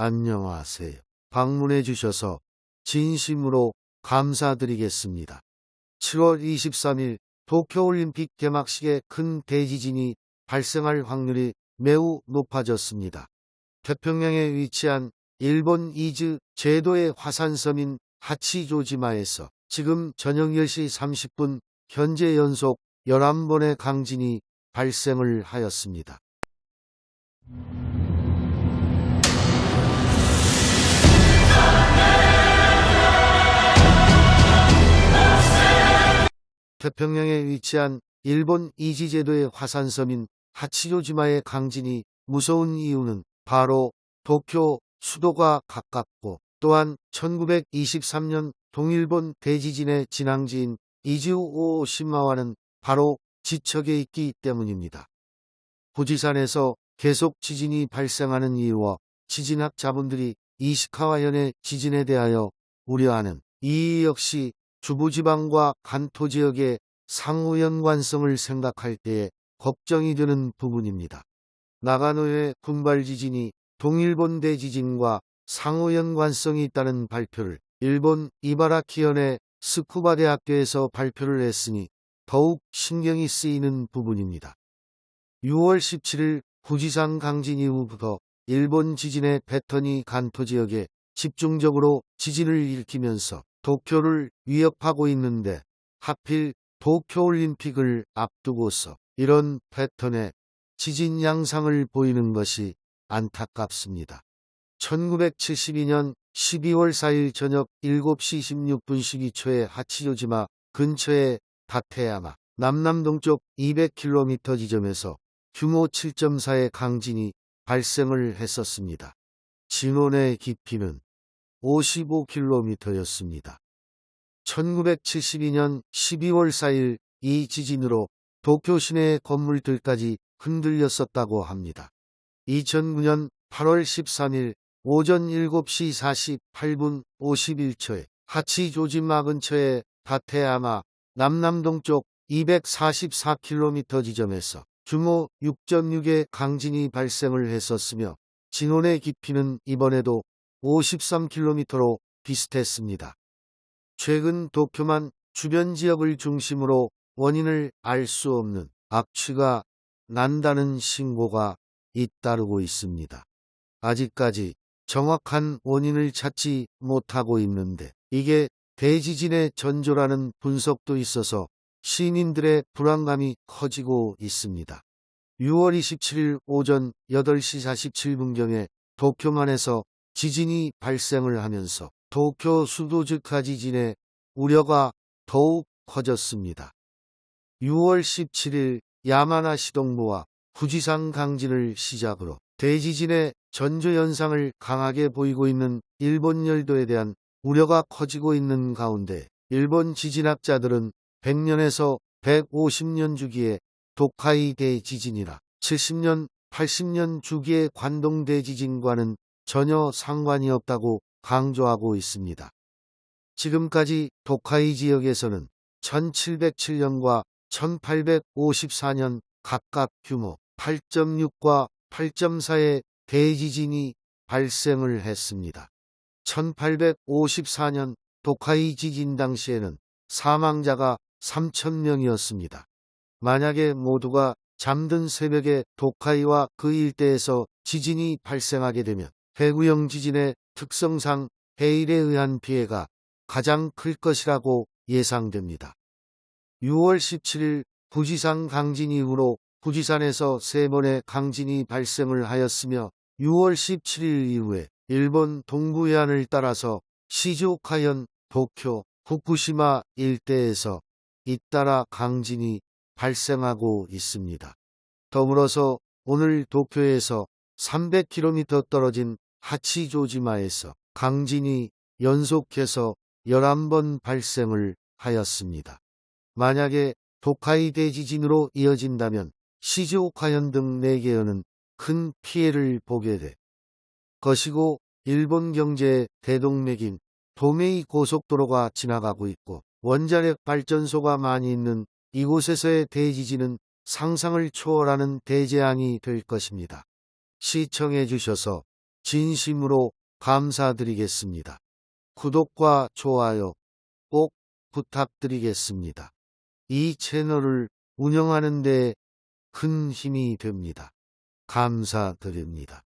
안녕하세요. 방문해 주셔서 진심으로 감사드리겠습니다. 7월 23일 도쿄올림픽 개막식에 큰 대지진이 발생할 확률이 매우 높아졌습니다. 태평양에 위치한 일본 이즈 제도의 화산섬인 하치조지마에서 지금 저녁 10시 30분 현재 연속 11번의 강진이 발생을 하였습니다. 태평양에 위치한 일본 이지제도의 화산섬인 하치조지마의 강진이 무서운 이유는 바로 도쿄 수도가 가깝고 또한 1923년 동일본 대지진의 진앙지인 이즈오시마와는 바로 지척에 있기 때문입니다. 후지산에서 계속 지진이 발생하는 이유와 지진학 자분들이 이시카와현의 지진에 대하여 우려하는 이 역시 주부지방과 간토 지역의 상호 연관성을 생각할 때에 걱정이 되는 부분입니다. 나가노의 군발 지진이 동일본 대지진과 상호 연관성이 있다는 발표를 일본 이바라키현의 스쿠바 대학교에서 발표를 했으니 더욱 신경이 쓰이는 부분입니다. 6월 17일 후지산 강진 이후부터 일본 지진의 패턴이 간토 지역에 집중적으로 지진을 일으키면서 도쿄를 위협하고 있는데 하필 도쿄올림픽을 앞두고서 이런 패턴의 지진 양상을 보이는 것이 안타깝습니다. 1972년 12월 4일 저녁 7시 16분 12초에 하치조지마 근처의 다테야마 남남동쪽 200km 지점에서 규모 7.4의 강진이 발생을 했었습니다. 진원의 깊이는 55km였습니다. 1972년 12월 4일 이 지진으로 도쿄 시내 건물들까지 흔들렸었다고 합니다. 2009년 8월 13일 오전 7시 48분 51초에 하치 조지마 근처의 다테야마 남남동쪽 244km 지점에서 규모 6.6의 강진이 발생을 했었으며 진원의 깊이는 이번에도 53km로 비슷했습니다. 최근 도쿄만 주변 지역을 중심으로 원인을 알 수 없는 악취가 난다는 신고가 잇따르고 있습니다. 아직까지 정확한 원인을 찾지 못하고 있는데 이게 대지진의 전조라는 분석도 있어서 시민들의 불안감이 커지고 있습니다. 6월 27일 오전 8시 47분경에 도쿄만에서 지진이 발생을 하면서 도쿄 수도즉하 지진의 우려가 더욱 커졌습니다. 6월 17일 야마나시 동부와 후지산 강진을 시작으로 대지진의 전조 현상을 강하게 보이고 있는 일본 열도에 대한 우려가 커지고 있는 가운데 일본 지진학자들은 100년에서 150년 주기의 도카이 대지진이라 70년, 80년 주기의 관동 대지진과는 전혀 상관이 없다고 강조하고 있습니다. 지금까지 도카이 지역에서는 1707년과 1854년 각각 규모 8.6과 8.4의 대지진이 발생을 했습니다. 1854년 도카이 지진 당시에는 사망자가 3천명이었습니다. 만약에 모두가 잠든 새벽에 도카이와 그 일대에서 지진이 발생하게 되면 해구형 지진의 특성상 해일에 의한 피해가 가장 클 것이라고 예상됩니다. 6월 17일 부지산 강진 이후로 부지산에서 세 번의 강진이 발생을 하였으며 6월 17일 이후에 일본 동부 해안을 따라서 시즈오카현, 도쿄, 후쿠시마 일대에서 잇따라 강진이 발생하고 있습니다. 더불어서 오늘 도쿄에서 300km 떨어진 하치조지마에서 강진이 연속해서 11번 발생을 하였습니다. 만약에 도카이 대지진으로 이어진다면 시즈오카현 등 4개현은 큰 피해를 보게 될 것이고 일본 경제의 대동맥인 도메이 고속도로가 지나가고 있고 원자력 발전소가 많이 있는 이곳에서의 대지진은 상상을 초월하는 대재앙이 될 것입니다. 시청해 주셔서 진심으로 감사드리겠습니다. 구독과 좋아요 꼭 부탁드리겠습니다. 이 채널을 운영하는 데 큰 힘이 됩니다. 감사드립니다.